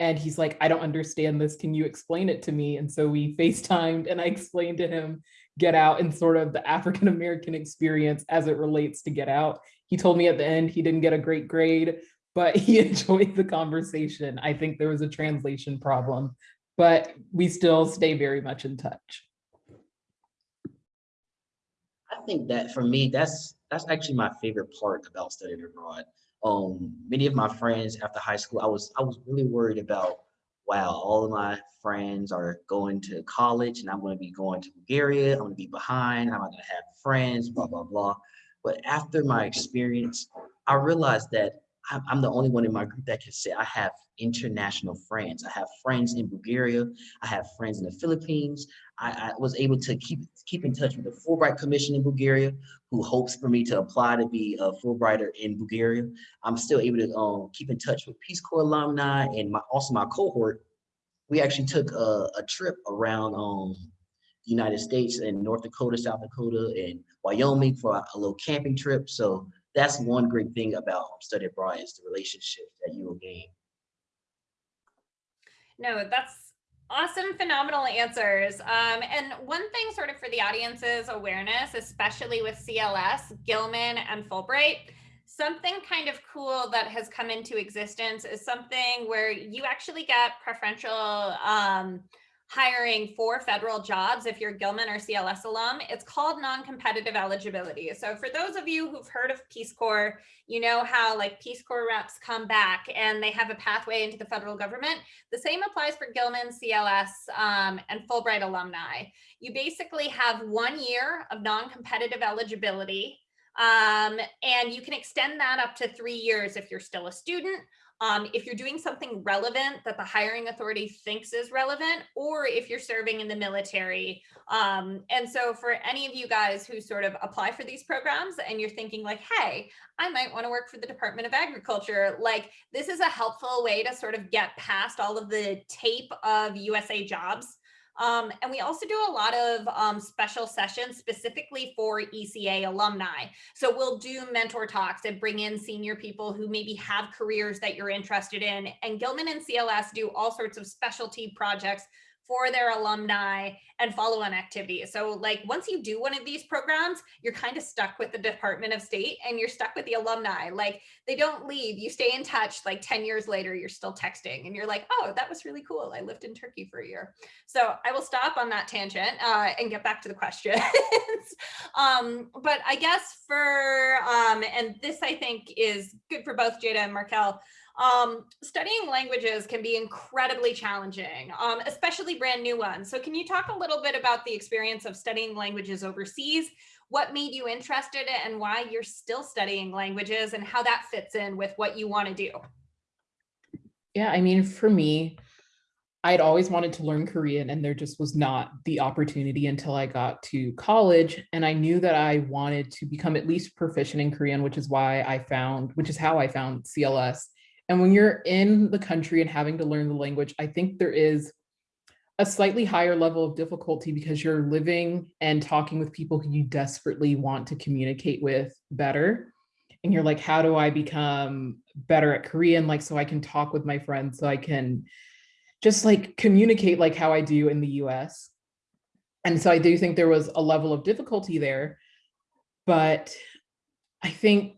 And he's like, I don't understand this. Can you explain it to me? And so we (laughs) FaceTimed and I explained to him Get Out and sort of the African American experience as it relates to Get Out. He told me at the end he didn't get a great grade, but (laughs) he enjoyed the conversation. I think there was a translation problem, but we still stay very much in touch. I think that for me, that's that's actually my favorite part about studying abroad. Um, many of my friends after high school, I was I was really worried about wow, all of my friends are going to college and I'm going to be going to Bulgaria. I'm going to be behind. I'm not going to have friends, blah, blah, blah. But after my experience, I realized that I'm the only one in my group that can say I have international friends. I have friends in Bulgaria. I have friends in the Philippines. I, I, was able to keep keep in touch with the Fulbright Commission in Bulgaria, who hopes for me to apply to be a Fulbrighter in Bulgaria. I'm still able to um, keep in touch with Peace Corps alumni and my, also my cohort. We actually took a, a trip around um, the United States and North Dakota, South Dakota, and Wyoming for a, a little camping trip. So that's one great thing about study abroad is the relationship that you will gain. No, that's awesome, phenomenal answers. Um, and one thing sort of for the audience's awareness, especially with CLS, Gilman, and Fulbright, something kind of cool that has come into existence is something where you actually get preferential um, hiring for federal jobs if you're Gilman or CLS alum. It's called non-competitive eligibility. So for those of you who've heard of Peace Corps, you know how like Peace Corps reps come back and they have a pathway into the federal government. The same applies for Gilman, CLS, um, and Fulbright alumni. You basically have one year of non-competitive eligibility um, and you can extend that up to three years if you're still a student um, if you're doing something relevant that the hiring authority thinks is relevant, or if you're serving in the military. Um, and so for any of you guys who sort of apply for these programs and you're thinking like, hey, I might want to work for the Department of Agriculture, like this is a helpful way to sort of get past all of the tape of USA jobs Um, and we also do a lot of um, special sessions specifically for ECA alumni. So we'll do mentor talks and bring in senior people who maybe have careers that you're interested in. And Gilman and CLS do all sorts of specialty projects for their alumni and follow-on activities. So like once you do one of these programs, you're kind of stuck with the Department of State and you're stuck with the alumni. Like they don't leave, you stay in touch like 10 years later, you're still texting and you're like, oh, that was really cool. I lived in Turkey for a year. So I will stop on that tangent uh, and get back to the questions. (laughs) um, but I guess for, um, and this I think is good for both Jada and Markel, um, studying languages can be incredibly challenging, um, especially brand new ones. So can you talk a little bit about the experience of studying languages overseas? What made you interested and why you're still studying languages and how that fits in with what you want to do? Yeah, I mean, for me, I'd always wanted to learn Korean and there just was not the opportunity until I got to college. And I knew that I wanted to become at least proficient in Korean, which is why I found, which is how I found CLS. And when you're in the country and having to learn the language, I think there is a slightly higher level of difficulty because you're living and talking with people who you desperately want to communicate with better. And you're like, how do I become better at Korean? Like, so I can talk with my friends, so I can just like communicate like how I do in the US. And so I do think there was a level of difficulty there, but I think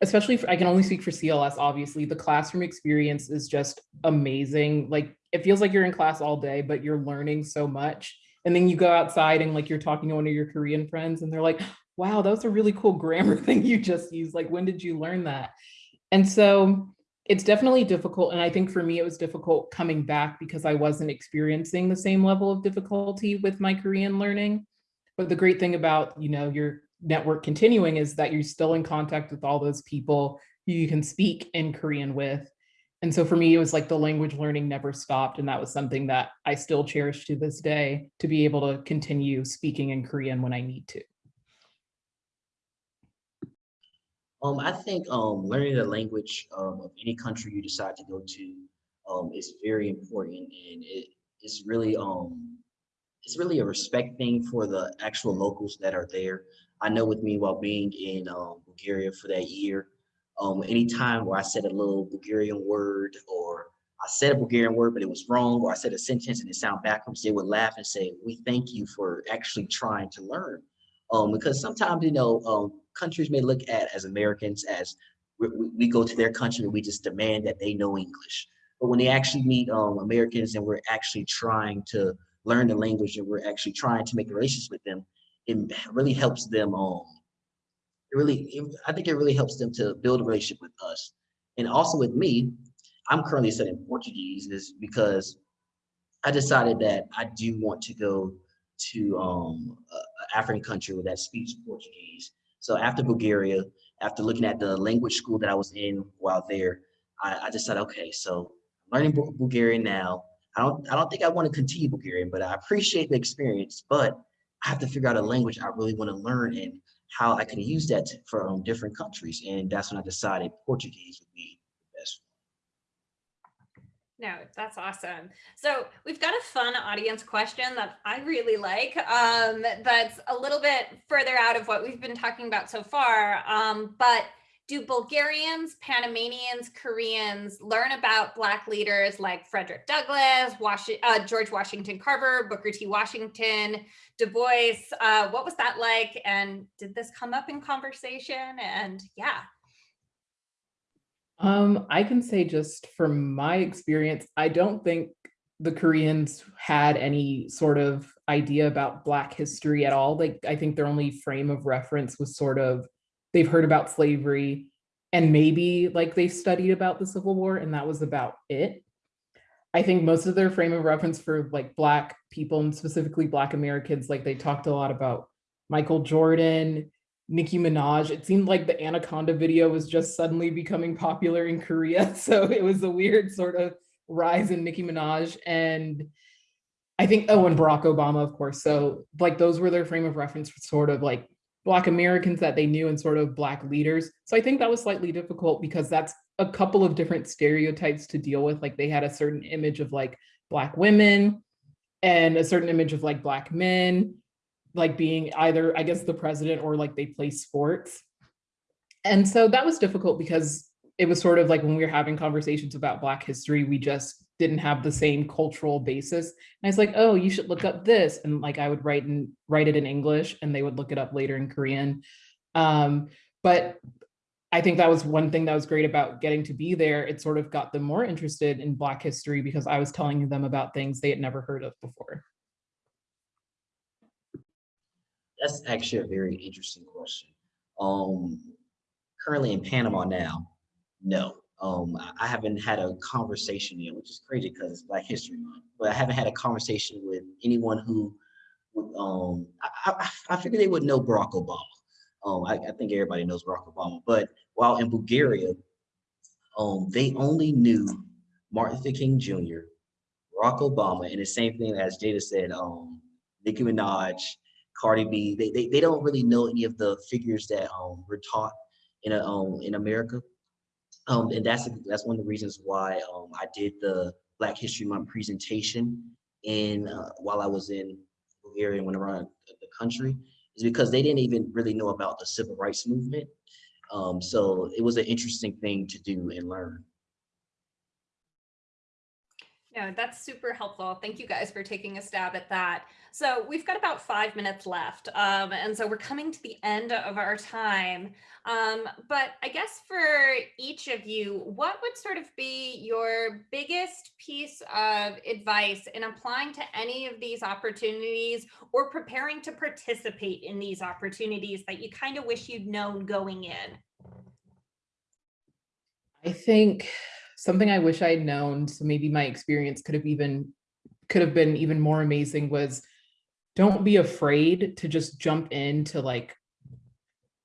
especially for, I can only speak for CLS, obviously, the classroom experience is just amazing. Like it feels like you're in class all day, but you're learning so much. And then you go outside and like you're talking to one of your Korean friends and they're like, wow, that was a really cool grammar (laughs) thing you just used. Like, when did you learn that? And so it's definitely difficult. And I think for me, it was difficult coming back because I wasn't experiencing the same level of difficulty with my Korean learning. But the great thing about, you know, your network continuing is that you're still in contact with all those people who you can speak in Korean with. And so for me, it was like the language learning never stopped. And that was something that I still cherish to this day to be able to continue speaking in Korean when I need to. Um, I think um, learning the language um, of any country you decide to go to um, is very important, and it, it's really um, it's really a respect thing for the actual locals that are there. I know with me while being in um, Bulgaria for that year, um, anytime where I said a little Bulgarian word or I said a Bulgarian word, but it was wrong, or I said a sentence and it sounded backwards, they would laugh and say, we thank you for actually trying to learn. Um, because sometimes, you know, um, countries may look at as Americans as we, we, go to their country and we just demand that they know English. But when they actually meet um, Americans and we're actually trying to learn the language and we're actually trying to make relations with them, it really helps them um it really it, i think it really helps them to build a relationship with us. And also with me i'm currently studying portuguese is because i decided that i do want to go to um an african country where that speaks portuguese. So after bulgaria after looking at the language school that i was in while there i, I decided okay so learning bulgarian now. I don't i don't think i want to continue bulgarian but i appreciate the experience but I have to figure out a language I really want to learn and how I can use that for um, different countries. And that's when I decided Portuguese would be the best. No, that's awesome. So we've got a fun audience question that I really like. Um, that's a little bit further out of what we've been talking about so far. Um, but do Bulgarians, Panamanians, Koreans learn about Black leaders like Frederick Douglass, uh, George Washington Carver, Booker T. Washington, Du Bois? Uh, what was that like? And did this come up in conversation? And yeah. Um, I can say just from my experience, I don't think the Koreans had any sort of idea about Black history at all. Like, I think their only frame of reference was sort of they've heard about slavery and maybe like they studied about the Civil War and that was about it. I think most of their frame of reference for like Black people and specifically Black Americans, like they talked a lot about Michael Jordan, Nicki Minaj. It seemed like the Anaconda video was just suddenly becoming popular in Korea. (laughs) So it was a weird sort of rise in Nicki Minaj. And I think, oh, and Barack Obama, of course. So like those were their frame of reference for sort of like Black Americans that they knew and sort of Black leaders. So I think that was slightly difficult because that's a couple of different stereotypes to deal with. Like they had a certain image of like Black women and a certain image of like black men, like being either, I guess, the president or like they play sports. And so that was difficult because it was sort of like when we were having conversations about Black history, we just didn't have the same cultural basis. And I was like, oh, you should look up this. And like I would write and write it in English and they would look it up later in Korean. Um, but I think that was one thing that was great about getting to be there. It sort of got them more interested in Black history because I was telling them about things they had never heard of before. That's actually a very interesting question. Um, currently in Panama now, no. Um, I- haven't had a conversation yet, which is crazy because it's Black History Month. But I haven't had a conversation with anyone who. Um, I, I, I figured they would know Barack Obama. Um, I, I think everybody knows Barack Obama. But while in Bulgaria, um, they only knew Martin Luther King Jr., Barack Obama, and the same thing as Jada said, um, Nicki Minaj, Cardi B. They, they they don't really know any of the figures that um were taught in a, in America. Um, and that's that's one of the reasons why um I did the Black History Month presentation in uh, while I was in Bulgaria and went around the country is because they didn't even really know about the civil rights movement. Um, so it was an interesting thing to do and learn. Yeah, that's super helpful. Thank you guys for taking a stab at that. So we've got about five minutes left. Um, and so we're coming to the end of our time. Um, but I guess for each of you, what would sort of be your biggest piece of advice in applying to any of these opportunities or preparing to participate in these opportunities that you kind of wish you'd known going in? I think something I wish I'd known, so maybe my experience could have even could have been even more amazing was don't be afraid to just jump into like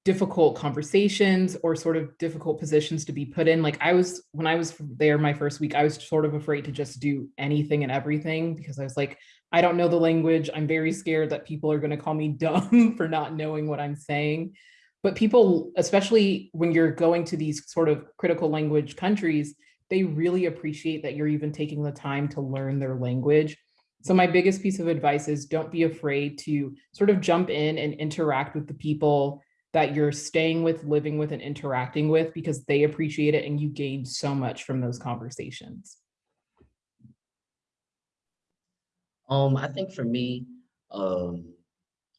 difficult conversations or sort of difficult positions to be put in. Like I was, when I was there my first week, I was sort of afraid to just do anything and everything because I was like, I don't know the language. I'm very scared that people are going to call me (laughs) dumb for not knowing what I'm saying. But people, especially when you're going to these sort of critical language countries, they really appreciate that you're even taking the time to learn their language. So my biggest piece of advice is don't be afraid to sort of jump in and interact with the people that you're staying with, living with, and interacting with because they appreciate it and you gain so much from those conversations. Um, I think for me, um,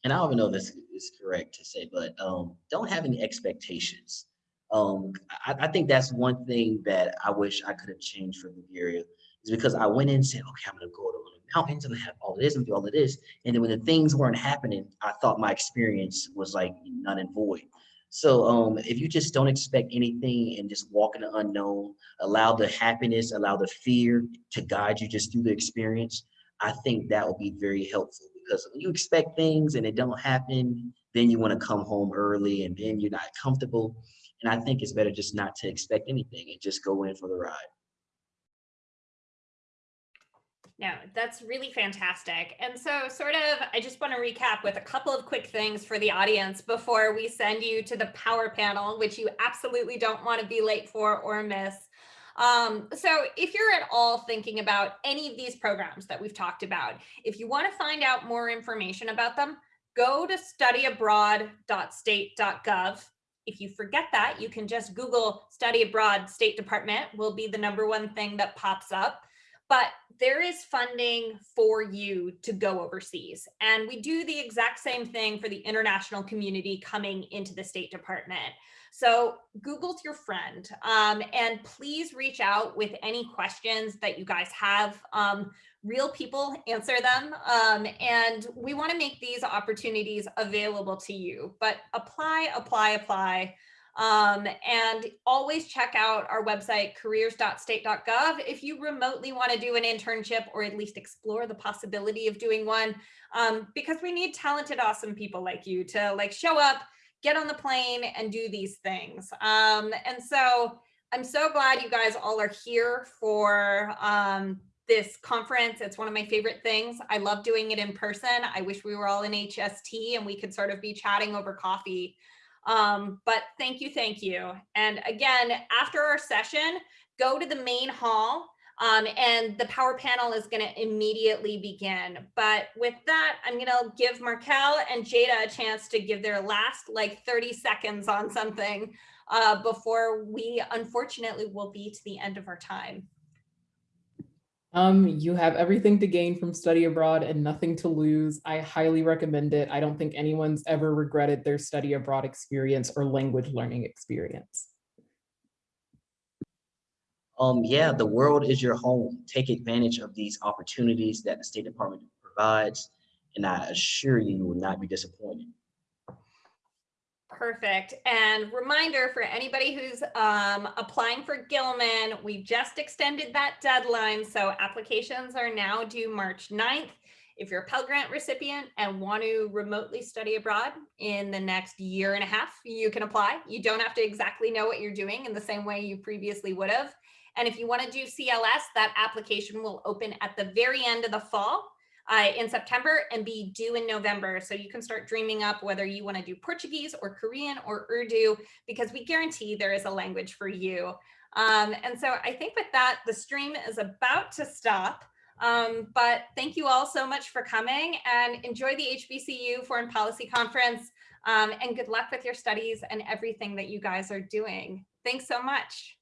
and I don't even know if this is correct to say, but um, don't have any expectations. Um, I, I think that's one thing that I wish I could have changed for Bulgaria is because I went in and said, okay, I'm gonna go to the mountains, have all this and all of this. And then when the things weren't happening, I thought my experience was like none and void. So um, if you just don't expect anything and just walk in the unknown, allow the happiness, allow the fear to guide you just through the experience, I think that will be very helpful because when you expect things and it don't happen, then you want to come home early and then you're not comfortable. And I think it's better just not to expect anything and just go in for the ride. No, that's really fantastic. And so sort of, I just want to recap with a couple of quick things for the audience before we send you to the power panel, which you absolutely don't want to be late for or miss. Um, so if you're at all thinking about any of these programs that we've talked about, if you want to find out more information about them, go to studyabroad.state.gov. If you forget that, you can just Google study abroad State Department will be the number one thing that pops up but there is funding for you to go overseas. And we do the exact same thing for the international community coming into the State Department. So Google's your friend um, and please reach out with any questions that you guys have. Um, real people answer them um, and we wanna make these opportunities available to you, but apply, apply, apply. Um, and always check out our website, careers.state.gov, if you remotely want to do an internship or at least explore the possibility of doing one, um, because we need talented, awesome people like you to like show up, get on the plane and do these things. Um, and so I'm so glad you guys all are here for um, this conference. It's one of my favorite things. I love doing it in person. I wish we were all in HST and we could sort of be chatting over coffee. Um, but thank you, thank you. And again, after our session, go to the main hall. Um, and the power panel is going to immediately begin. But with that, I'm going to give Markel and Jada a chance to give their last like 30 seconds on something uh, before we unfortunately will be to the end of our time. Um, you have everything to gain from study abroad and nothing to lose. I highly recommend it. I don't think anyone's ever regretted their study abroad experience or language learning experience. Um, yeah, the world is your home. Take advantage of these opportunities that the State Department provides, and I assure you, you will not be disappointed. Perfect. And reminder for anybody who's um, applying for Gilman, we just extended that deadline. So applications are now due March 9th. If you're a Pell Grant recipient and want to remotely study abroad in the next year and a half, you can apply. You don't have to exactly know what you're doing in the same way you previously would have. And if you want to do CLS, that application will open at the very end of the fall uh, in September and be due in November. So you can start dreaming up whether you want to do Portuguese or Korean or Urdu, because we guarantee there is a language for you. Um, and so I think with that, the stream is about to stop. Um, but thank you all so much for coming and enjoy the HBCU Foreign Policy Conference um, and good luck with your studies and everything that you guys are doing. Thanks so much.